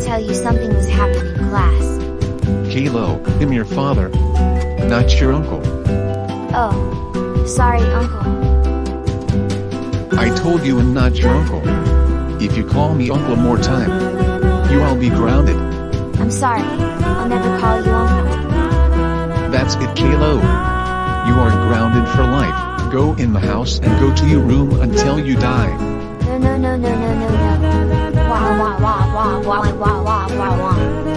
tell you something was happening class. Kalo, I'm your father. Not your uncle. Oh. Sorry, Uncle. I told you I'm not your uncle. If you call me uncle more time, you will be grounded. I'm sorry. I'll never call you Uncle. That's it Kalo. You are grounded for life. Go in the house and go to your room until you die. No, no, no, no, no, no, wah, wah, wah, wah, wah, wah.